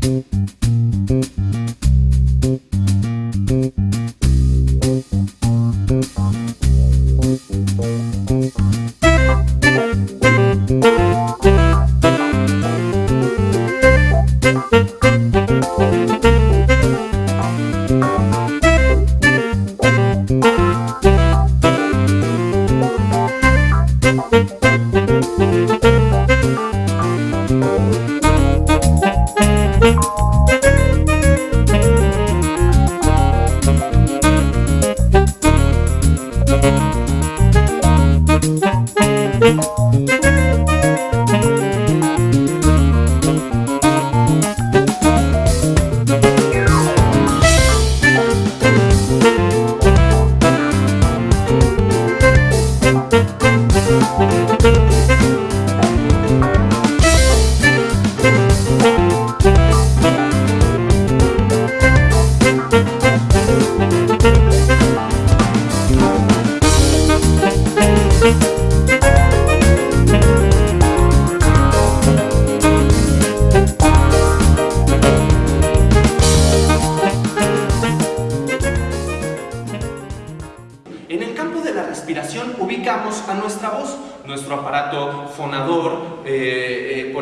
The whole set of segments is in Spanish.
Mm-hmm.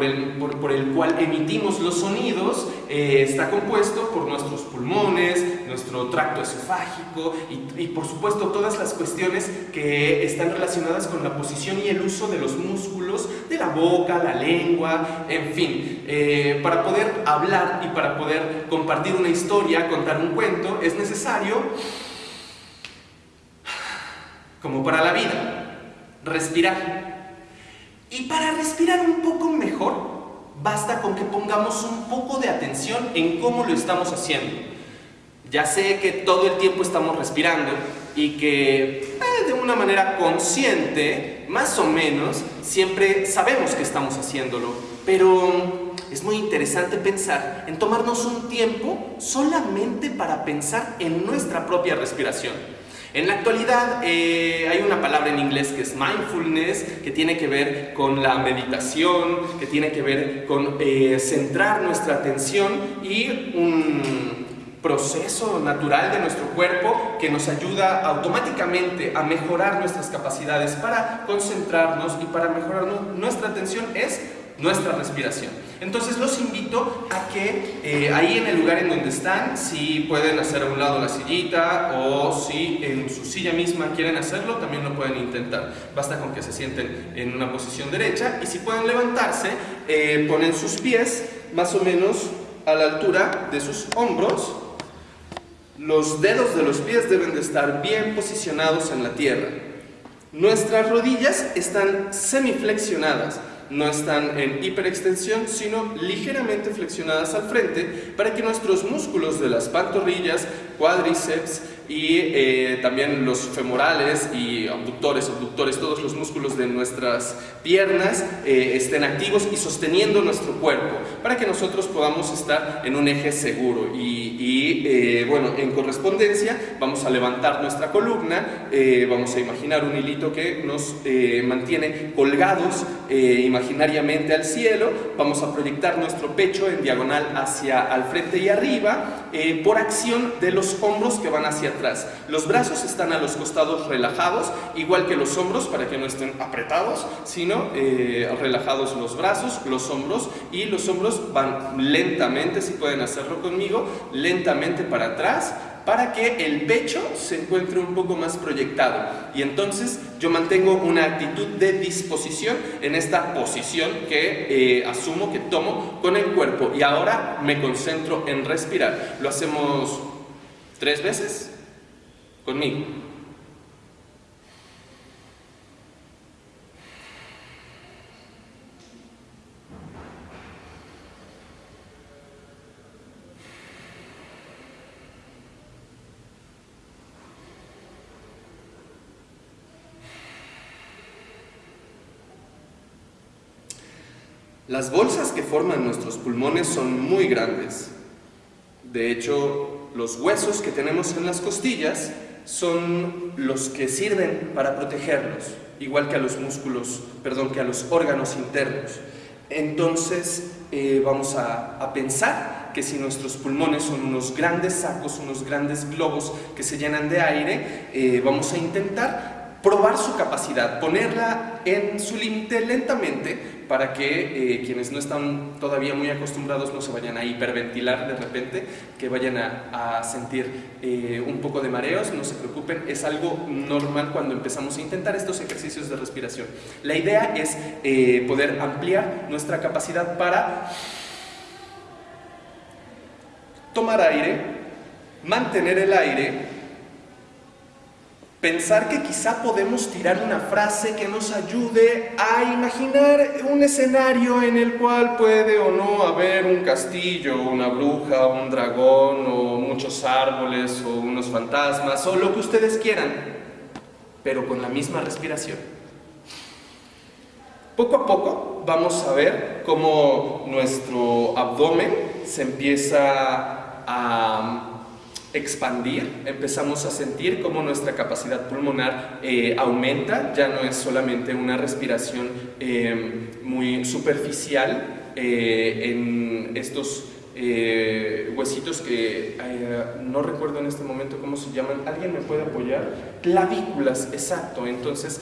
El, por- por el cual emitimos los sonidos eh, está compuesto por nuestros pulmones, nuestro tracto esofágico y, y, por supuesto todas las cuestiones que están relacionadas con la posición y el uso de los músculos de la boca, la lengua, en fin. Eh, para poder hablar y para poder compartir una historia, contar un cuento, es necesario como para la vida, respirar. Y para respirar un poco mejor, basta con que pongamos un poco de atención en cómo lo estamos haciendo. Ya sé que todo el tiempo estamos respirando y que eh, de una manera consciente, más o menos, siempre sabemos que estamos haciéndolo, pero es muy interesante pensar en tomarnos un tiempo solamente para pensar en nuestra propia respiración. En la actualidad eh, hay una palabra en inglés que es mindfulness, que tiene que ver con la meditación, que tiene que ver con eh, centrar nuestra atención y un proceso natural de nuestro cuerpo que nos ayuda automáticamente a mejorar nuestras capacidades para concentrarnos y para mejorar nu- nuestra atención es nuestra respiración. Entonces los invito a que eh, ahí en el lugar en donde están, si pueden hacer a un lado la sillita o si en su silla misma quieren hacerlo, también lo pueden intentar. Basta con que se sienten en una posición derecha y si pueden levantarse, eh, ponen sus pies más o menos a la altura de sus hombros. Los dedos de los pies deben de estar bien posicionados en la tierra. Nuestras rodillas están semiflexionadas, no están en hiperextensión, sino ligeramente flexionadas al frente para que nuestros músculos de las pantorrillas, cuádriceps y eh, también los femorales y abductores, abductores, todos los músculos de nuestras piernas eh, estén activos y sosteniendo nuestro cuerpo para que nosotros podamos estar en un eje seguro. Y, eh, bueno, en correspondencia vamos a levantar nuestra columna, eh, vamos a imaginar un hilito que nos mantiene colgados imaginariamente al cielo, vamos a proyectar nuestro pecho en diagonal hacia al frente y arriba por acción de los hombros que van hacia atrás. Los brazos están a los costados relajados, igual que los hombros para que no estén apretados, sino eh, relajados los brazos, los hombros y los hombros van lentamente, si pueden hacerlo conmigo, lentamente para atrás para que el pecho se encuentre un poco más proyectado y entonces yo mantengo una actitud de disposición en esta posición que eh, asumo que tomo con el cuerpo y ahora me concentro en respirar. Lo hacemos tres veces conmigo. Las bolsas que forman nuestros pulmones son muy grandes. De hecho, los huesos que tenemos en las costillas son los que sirven para protegernos, igual que a los músculos, perdón, que a los órganos internos. Entonces, eh, vamos a, pensar que si nuestros pulmones son unos grandes sacos, unos grandes globos que se llenan de aire, eh, vamos a intentar probar su capacidad, ponerla en su límite lentamente para que eh, quienes no están todavía muy acostumbrados no se vayan a hiperventilar de repente, que vayan a, sentir eh, un poco de mareos, no se preocupen, es algo normal cuando empezamos a intentar estos ejercicios de respiración. La idea es eh, poder ampliar nuestra capacidad para tomar aire, mantener el aire Pensar que quizá podemos tirar una frase que nos ayude a imaginar un escenario en el cual puede o no haber un castillo, una bruja, un dragón, o muchos árboles, o unos fantasmas, o lo que ustedes quieran, pero con la misma respiración. Poco a poco vamos a ver cómo nuestro abdomen se empieza a expandir, empezamos a sentir cómo nuestra capacidad pulmonar eh, aumenta, ya no es solamente una respiración eh, muy superficial eh, en estos huesitos que no recuerdo en este momento cómo se llaman, ¿alguien me puede apoyar? Clavículas, exacto, entonces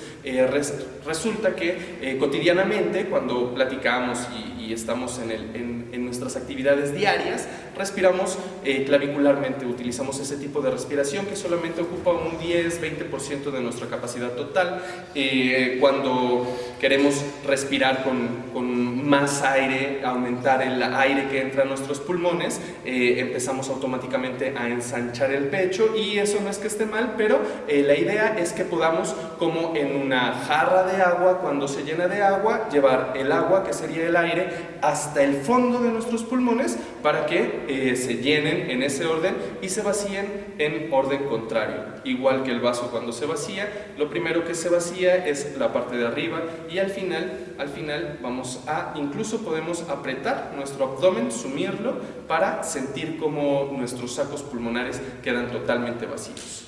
resulta que cotidianamente cuando platicamos y, estamos en nuestras actividades diarias, respiramos eh, clavicularmente, utilizamos ese tipo de respiración que solamente ocupa un 10-20% de nuestra capacidad total. Eh, cuando queremos respirar con, con, más aire, aumentar el aire que entra a nuestros pulmones, eh, empezamos automáticamente a ensanchar el pecho y eso no es que esté mal, pero la idea es que podamos, como en una jarra de agua, cuando se llena de agua, llevar el agua, que sería el aire, hasta el fondo de nuestros pulmones para que eh, se llenen en ese orden y se vacíen en orden contrario. Igual que el vaso cuando se vacía, lo primero que se vacía es la parte de arriba y al final, al final vamos a, incluso podemos apretar nuestro abdomen, sumirlo para sentir como nuestros sacos pulmonares quedan totalmente vacíos.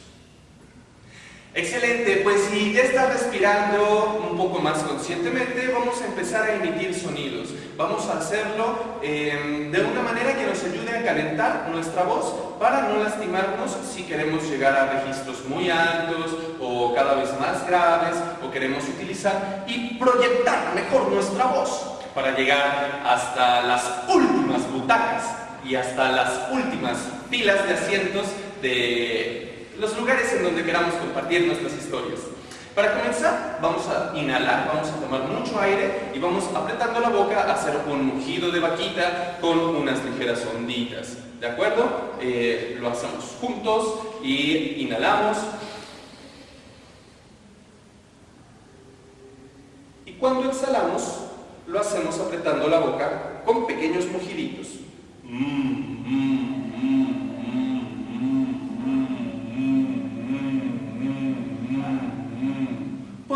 Excelente, pues si ya estás respirando un poco más conscientemente, vamos a empezar a emitir sonidos. Vamos a hacerlo em, de una manera que nos ayude a calentar nuestra voz para no lastimarnos si queremos llegar a registros muy altos o cada vez más graves o queremos utilizar y proyectar mejor nuestra voz para llegar hasta las últimas butacas y hasta las últimas filas de asientos de los lugares en donde queramos compartir nuestras historias. Para comenzar, vamos a inhalar, vamos a tomar mucho aire y vamos apretando la boca a hacer un mugido de vaquita con unas ligeras onditas. ¿De acuerdo? Eh, lo hacemos juntos y inhalamos. Y cuando exhalamos, lo hacemos apretando la boca con pequeños mugiditos. Mm, mm.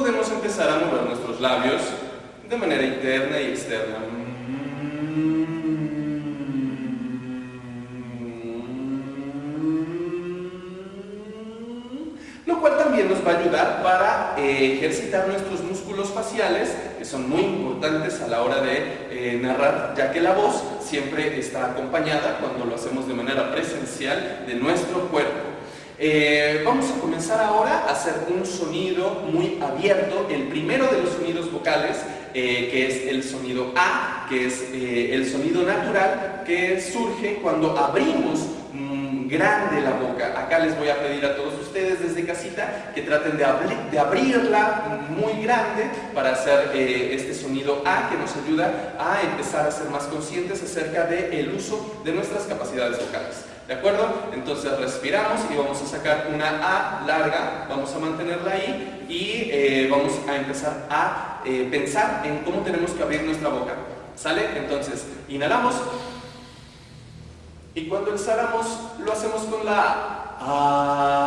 podemos empezar a mover nuestros labios de manera interna y externa. Lo cual también nos va a ayudar para eh, ejercitar nuestros músculos faciales, que son muy importantes a la hora de eh, narrar, ya que la voz siempre está acompañada cuando lo hacemos de manera presencial de nuestro cuerpo. Eh, vamos a comenzar ahora a hacer un sonido muy abierto, el primero de los sonidos vocales, eh, que es el sonido A, que es eh, el sonido natural que surge cuando abrimos grande la boca. Acá les voy a pedir a todos ustedes desde casita que traten de, de abrirla muy grande para hacer este sonido A que nos ayuda a empezar a ser más conscientes acerca del uso de nuestras capacidades vocales. ¿De acuerdo? Entonces respiramos y vamos a sacar una A larga, vamos a mantenerla ahí y eh, vamos a empezar a eh, pensar en cómo tenemos que abrir nuestra boca. ¿Sale? Entonces, inhalamos y cuando exhalamos lo hacemos con la A.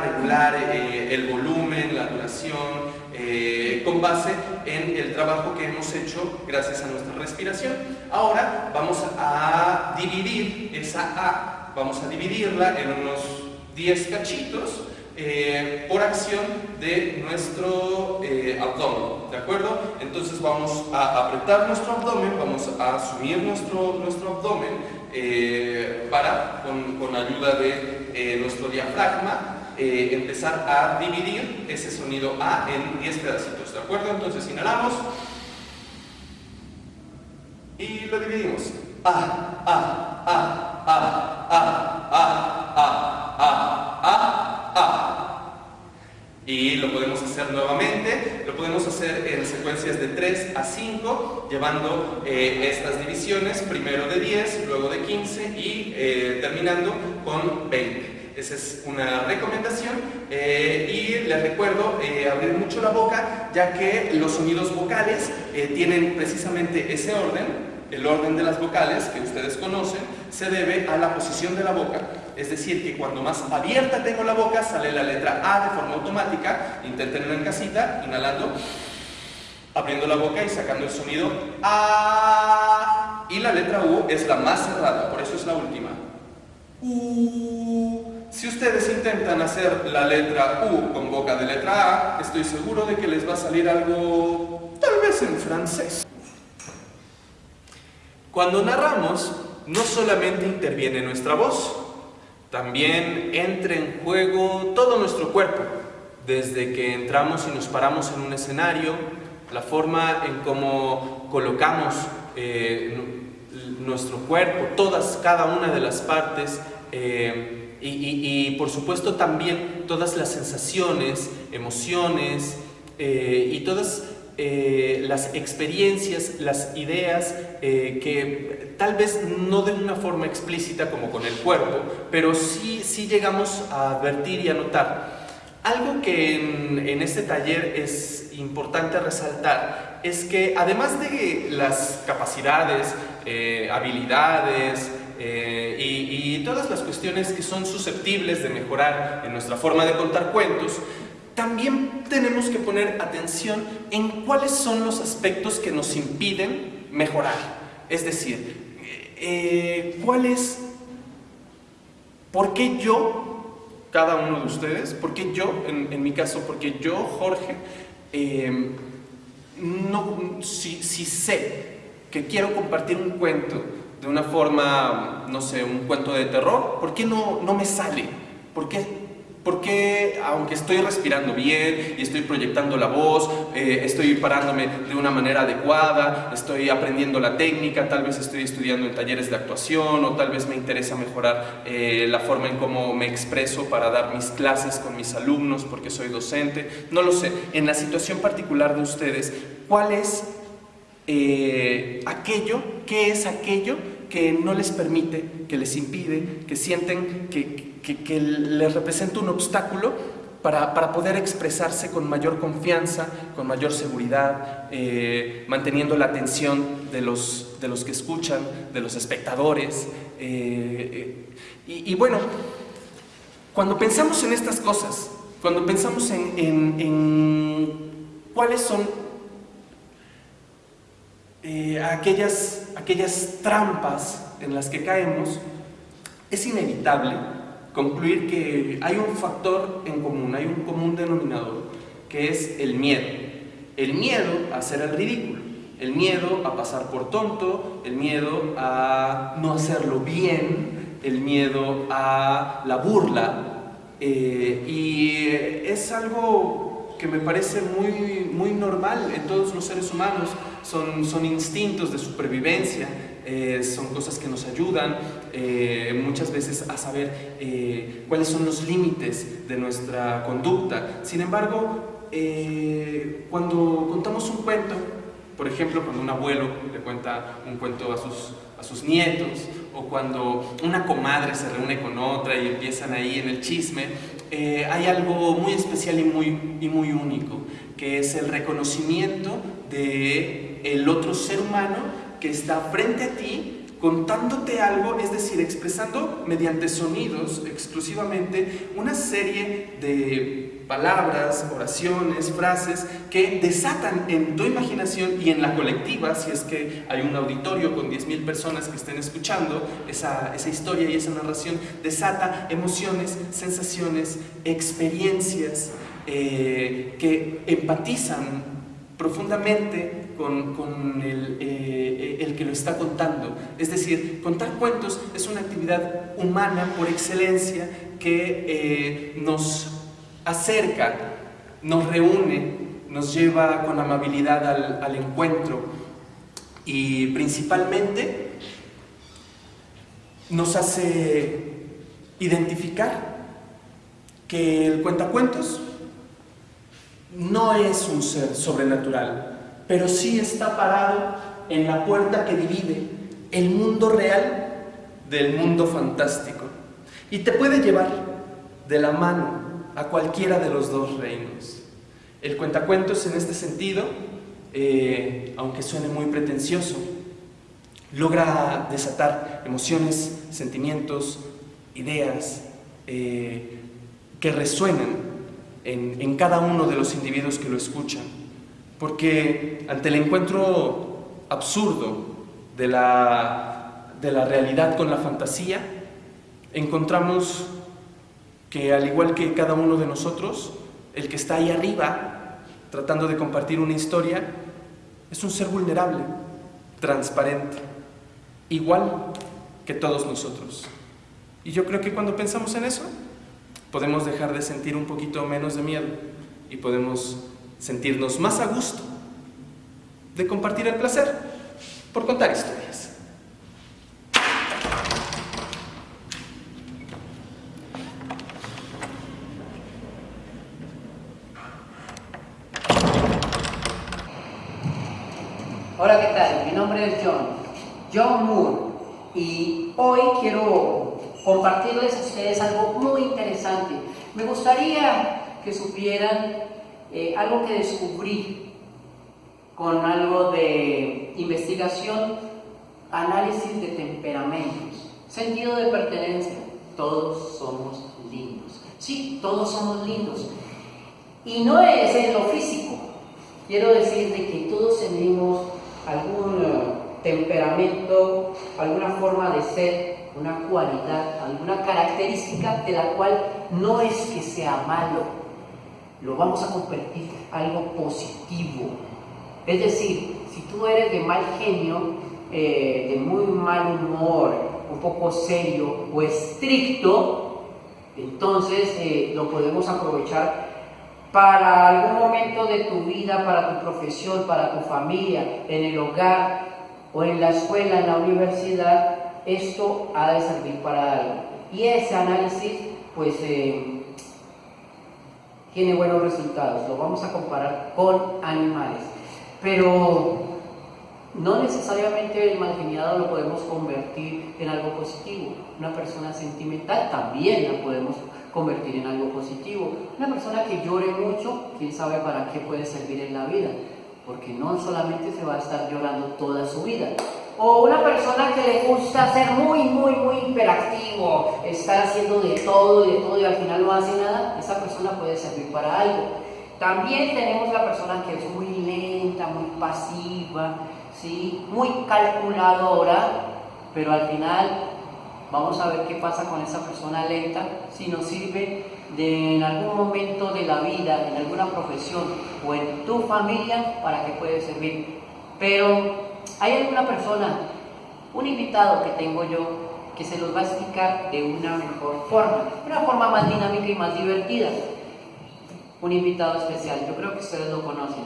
regular eh, el volumen, la duración, eh, con base en el trabajo que hemos hecho gracias a nuestra respiración. Ahora vamos a dividir esa A, vamos a dividirla en unos 10 cachitos eh, por acción de nuestro eh, abdomen, ¿de acuerdo? Entonces vamos a apretar nuestro abdomen, vamos a asumir nuestro, nuestro abdomen eh, para, con, con, ayuda de nuestro diafragma, empezar a dividir ese sonido A en 10 pedacitos, ¿de acuerdo? Entonces inhalamos y lo dividimos. A, A, A, A, A, A, A, A, A, y lo podemos hacer nuevamente, lo podemos hacer en secuencias de 3 a 5, llevando eh, estas divisiones, primero de 10, luego de 15 y eh, terminando con 20. Esa es una recomendación eh, y les recuerdo abrir mucho la boca ya que los sonidos vocales tienen precisamente ese orden el orden de las vocales que ustedes conocen se debe a la posición de la boca es decir, que cuando más abierta tengo la boca, sale la letra A de forma automática. Inténtenlo en casita, inhalando, abriendo la boca y sacando el sonido A. Y la letra U es la más cerrada, por eso es la última. U. Si ustedes intentan hacer la letra U con boca de letra A, estoy seguro de que les va a salir algo, tal vez en francés. Cuando narramos, no solamente interviene nuestra voz, también entra en juego todo nuestro cuerpo, desde que entramos y nos paramos en un escenario, la forma en cómo colocamos eh, nuestro cuerpo, todas, cada una de las partes, eh, y, por supuesto también todas las sensaciones, emociones eh, y todas las experiencias, las ideas eh, que tal vez no de una forma explícita como con el cuerpo, pero sí, sí llegamos a advertir y a notar. Algo que en, este taller es importante resaltar es que además de las capacidades, eh, habilidades, y, y, todas las cuestiones que son susceptibles de mejorar en nuestra forma de contar cuentos, también tenemos que poner atención en cuáles son los aspectos que nos impiden mejorar. Es decir, eh, ¿cuál es, por qué yo, cada uno de ustedes, por qué yo, en, mi caso, porque yo, Jorge, eh, no, si, sé que quiero compartir un cuento de una forma, no sé, un cuento de terror, ¿por qué no, no me sale? ¿Por qué porque aunque estoy respirando bien y estoy proyectando la voz, eh, estoy parándome de una manera adecuada, estoy aprendiendo la técnica, tal vez estoy estudiando en talleres de actuación o tal vez me interesa mejorar eh, la forma en cómo me expreso para dar mis clases con mis alumnos porque soy docente, no lo sé. En la situación particular de ustedes, ¿cuál es eh, aquello, qué es aquello que no les permite, que les impide, que sienten que, que, les representa un obstáculo para, para, poder expresarse con mayor confianza, con mayor seguridad, eh, manteniendo la atención de los, de los que escuchan, de los espectadores. Eh, eh, y, bueno, cuando pensamos en estas cosas, cuando pensamos en, en, cuáles son aquellas, aquellas trampas en las que caemos, es inevitable concluir que hay un factor en común, hay un común denominador, que es el miedo. El miedo a hacer el ridículo, el miedo a pasar por tonto, el miedo a no hacerlo bien, el miedo a la burla, eh, y es algo que me parece muy, muy normal en todos los seres humanos, son, son instintos de supervivencia, eh, son cosas que nos ayudan eh, muchas veces a saber eh, cuáles son los límites de nuestra conducta. Sin embargo, cuando contamos un cuento, por ejemplo, cuando un abuelo le cuenta un cuento a sus, a sus nietos, o cuando una comadre se reúne con otra y empiezan ahí en el chisme, hay algo muy especial y muy, y muy único, que es el reconocimiento de el otro ser humano que está frente a ti contándote algo, es decir, expresando mediante sonidos exclusivamente una serie de palabras, oraciones, frases que desatan en tu imaginación y en la colectiva, si es que hay un auditorio con 10.000 personas que estén escuchando esa, esa historia y esa narración, desata emociones, sensaciones, experiencias eh, que empatizan profundamente con, eh, el, que lo está contando. Es decir, contar cuentos es una actividad humana por excelencia que eh, nos acerca, nos reúne, nos lleva con amabilidad al, al encuentro y principalmente nos hace identificar que el cuentacuentos no es un ser sobrenatural, pero sí está parado en la puerta que divide el mundo real del mundo fantástico y te puede llevar de la mano a cualquiera de los dos reinos. El cuentacuentos en este sentido, eh, aunque suene muy pretencioso, logra desatar emociones, sentimientos, ideas eh, que resuenan en, cada uno de los individuos que lo escuchan. Porque ante el encuentro absurdo de la, de la realidad con la fantasía, encontramos que al igual que cada uno de nosotros, el que está ahí arriba tratando de compartir una historia es un ser vulnerable, transparente, igual que todos nosotros. Y yo creo que cuando pensamos en eso, podemos dejar de sentir un poquito menos de miedo y podemos sentirnos más a gusto de compartir el placer por contar historias. Hola, ¿qué tal? Mi nombre es John, John Moore, y hoy quiero compartirles a ustedes algo muy interesante. Me gustaría que supieran eh, algo que descubrí con algo de investigación, análisis de temperamentos, sentido de pertenencia. Todos somos lindos. Sí, todos somos lindos. Y no es en lo físico. Quiero decir de que todos tenemos algún eh, temperamento, alguna forma de ser una cualidad, alguna característica de la cual no es que sea malo, lo vamos a convertir en algo positivo. Es decir, si tú eres de mal genio, eh, de muy mal humor, un poco serio o estricto, entonces eh, lo podemos aprovechar para algún momento de tu vida, para tu profesión, para tu familia, en el hogar o en la escuela, en la universidad, esto ha de servir para algo. Y ese análisis, pues, eh, tiene buenos resultados. Lo vamos a comparar con animales. Pero no necesariamente el malgeniado lo podemos convertir en algo positivo. Una persona sentimental también la podemos convertir en algo positivo. Una persona que llore mucho, quién sabe para qué puede servir en la vida. Porque no solamente se va a estar llorando toda su vida, o una persona que le gusta ser muy, muy, muy hiperactivo, estar haciendo de todo y de todo y al final no hace nada, esa persona puede servir para algo. También tenemos la persona que es muy lenta, muy pasiva, ¿sí? muy calculadora, pero al final vamos a ver qué pasa con esa persona lenta, si nos sirve de en algún momento de la vida, en alguna profesión o en tu familia, para qué puede servir. Pero hay alguna persona, un invitado que tengo yo, que se los va a explicar de una mejor forma, una forma más dinámica y más divertida. Un invitado especial, yo creo que ustedes lo conocen.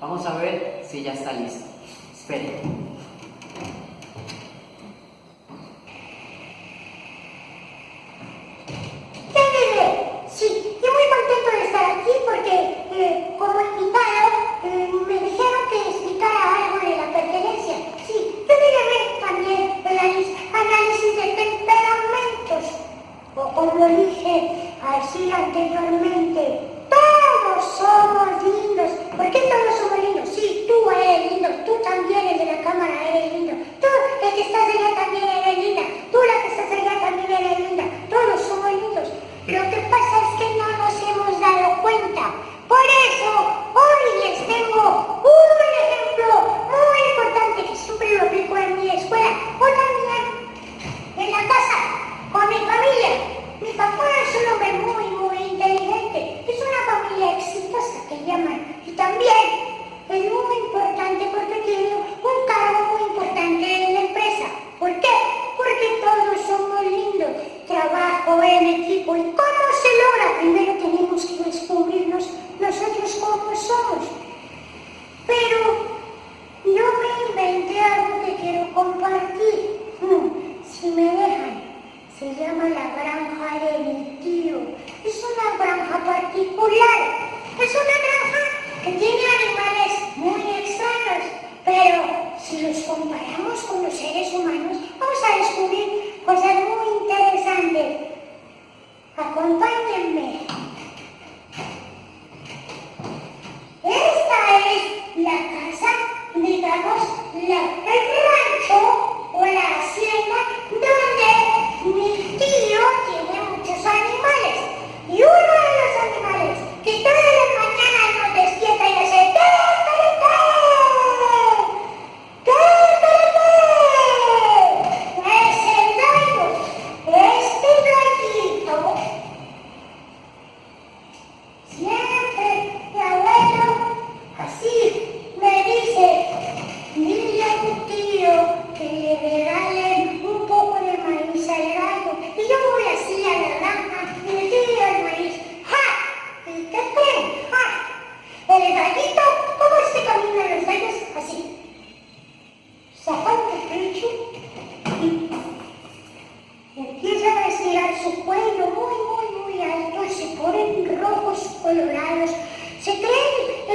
Vamos a ver si ya está listo. Esperen. Porque como invitado eh, me dijeron que explicara algo de la pertenencia. Sí, yo ver también el análisis de temperamentos. O como dije así anteriormente, todos somos lindos. ¿Por qué todos somos lindos? Sí, tú eres lindo, tú también, el de la cámara eres lindo. Tú, el que estás allá también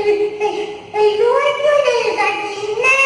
Hey, hey, hey, hey, hey, hey, hey, hey, hey, hey, hey,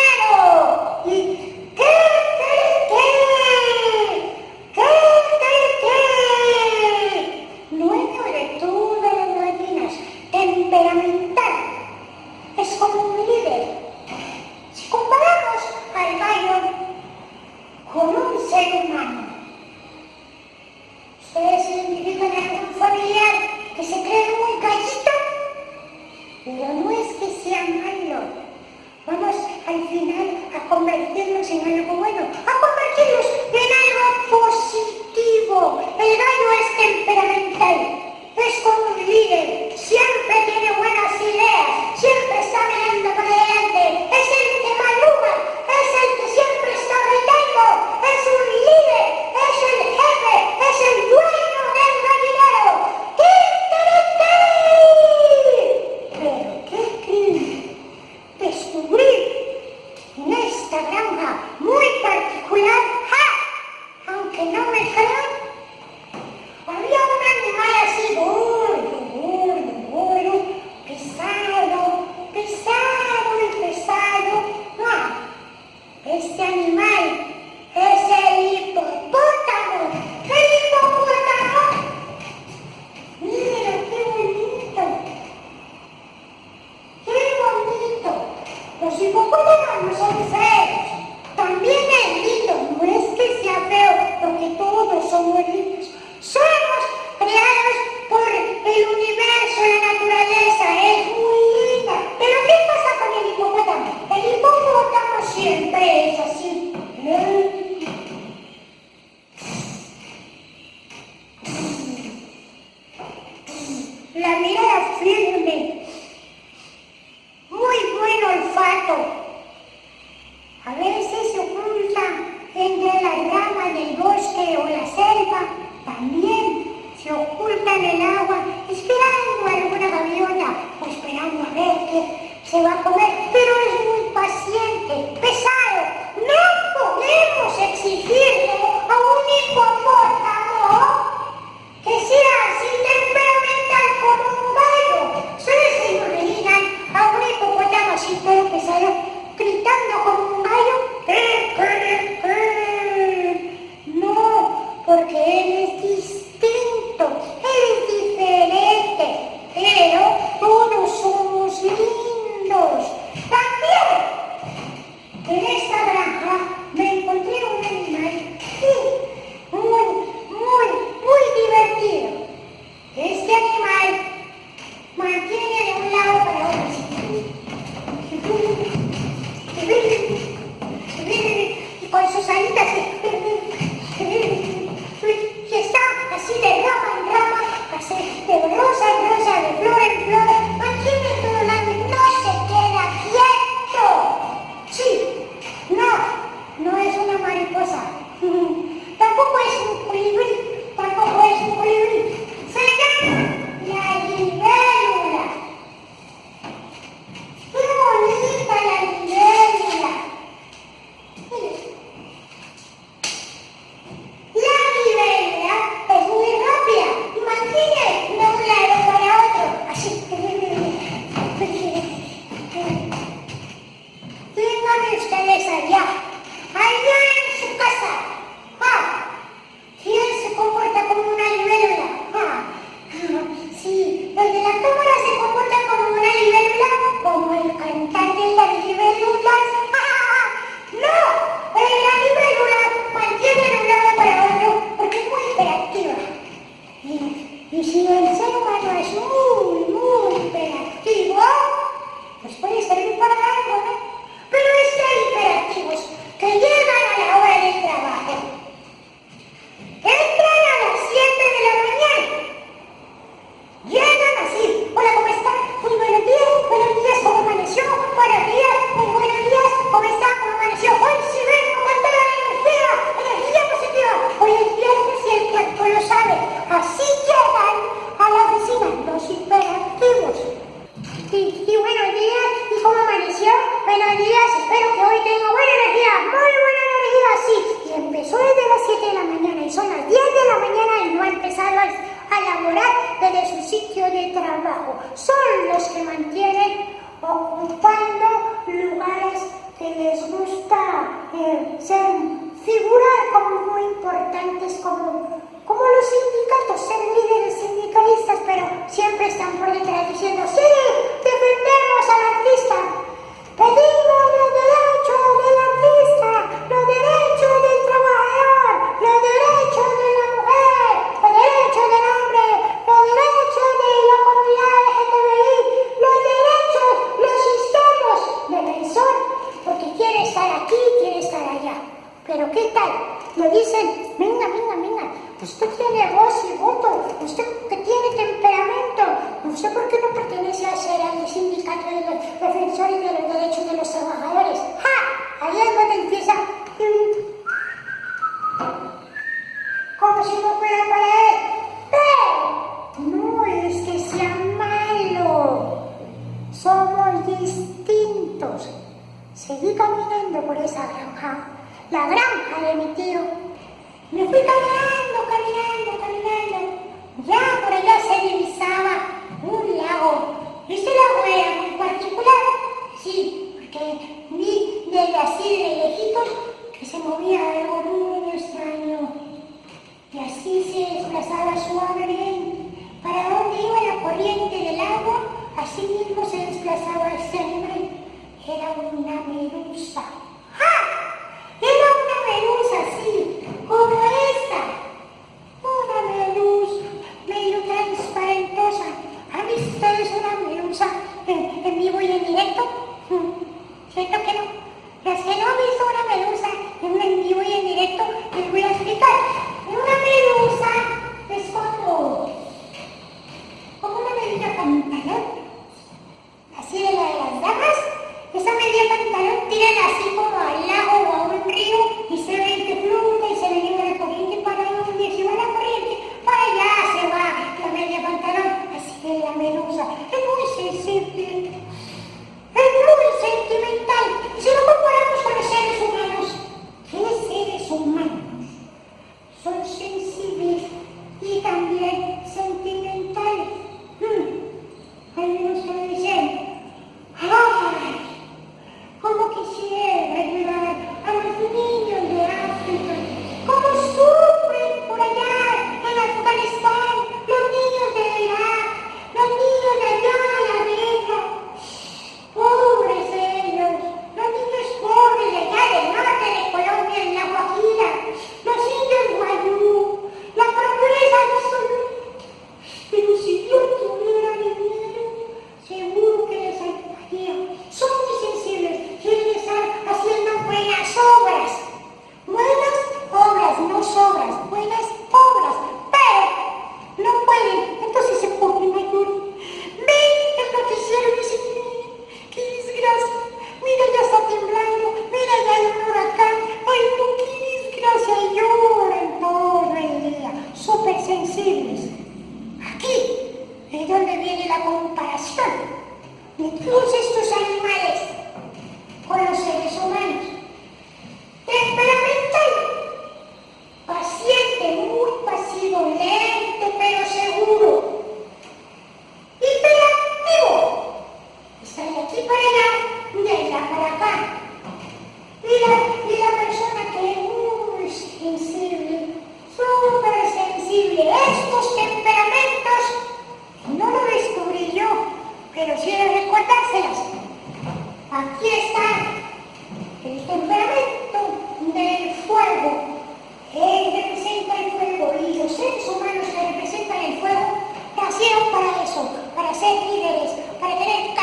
líderes, para tener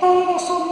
todos ao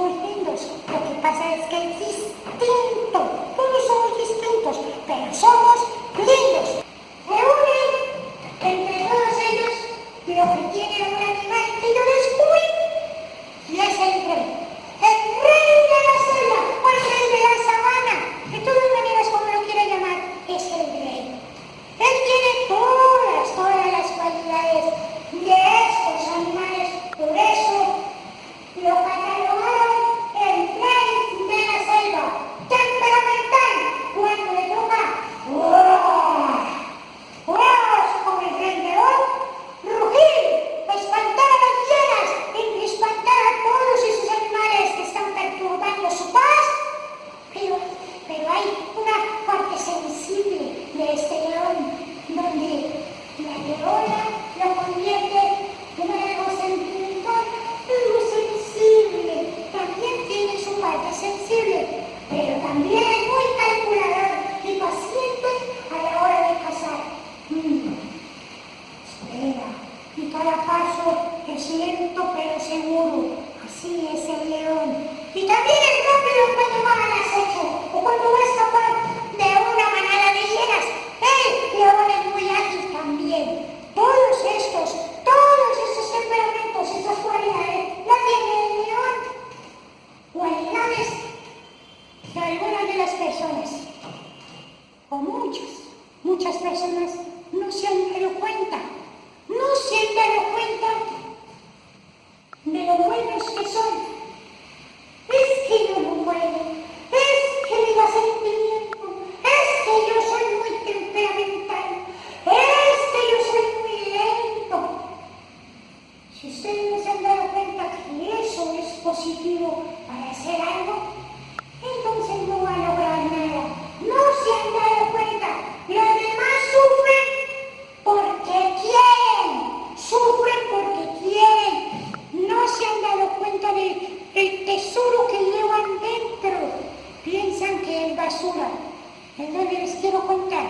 quiero contar.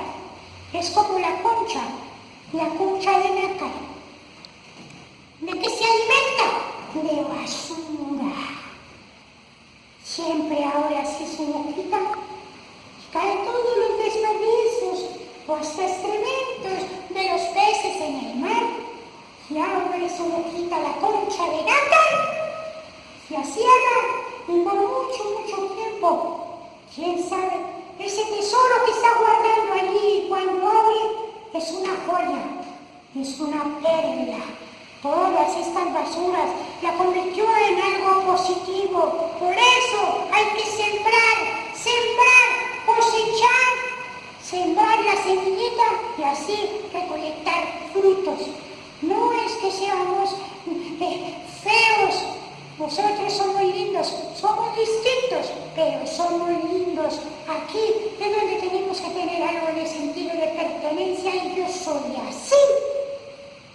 Es como la concha, la concha de nácar. Aquí es donde tenemos que tener algo de sentido de pertenencia y yo soy así.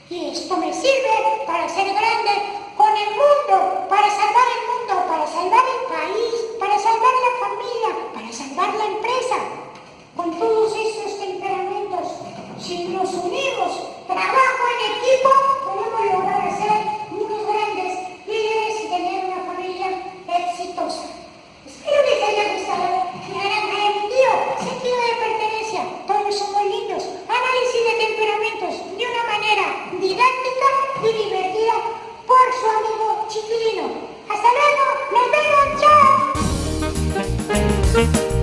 Y esto me sirve para ser grande con el mundo, para salvar el mundo, para salvar el país, para salvar la familia, para salvar la empresa. Con todos esos temperamentos, si nos unimos, trabajo en equipo, podemos lograr ser unos grandes líderes y tener una familia exitosa. didáctica y divertida por su amigo Chiquilino. ¡Hasta luego! ¡Nos vemos! ¡Chao!